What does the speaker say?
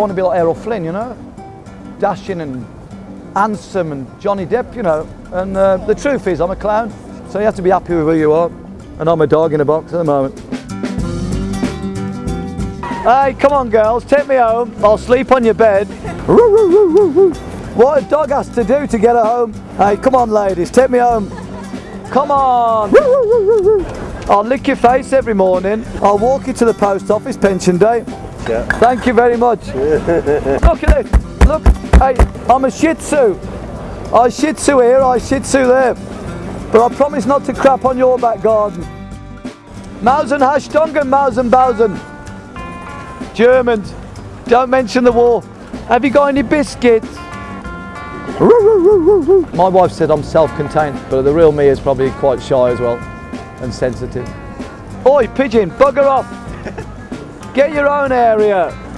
want to be like Errol Flynn, you know? Dashing and handsome and Johnny Depp, you know. And uh, the truth is, I'm a clown, so you have to be happy with who you are. And I'm a dog in a box at the moment. Hey, come on girls, take me home. I'll sleep on your bed. What a dog has to do to get her home. Hey, come on ladies, take me home. Come on. I'll lick your face every morning. I'll walk you to the post office pension day. Yeah. Thank you very much. Look at it. Look, hey, I'm a Shih Tzu. I Shih Tzu here, I Shih Tzu there. But I promise not to crap on your back garden. Mausen Hashtongen, Mausen Bausen. Germans, don't mention the war. Have you got any biscuits? My wife said I'm self-contained, but the real me is probably quite shy as well and sensitive. Oi, pigeon, bugger off! Get your own area.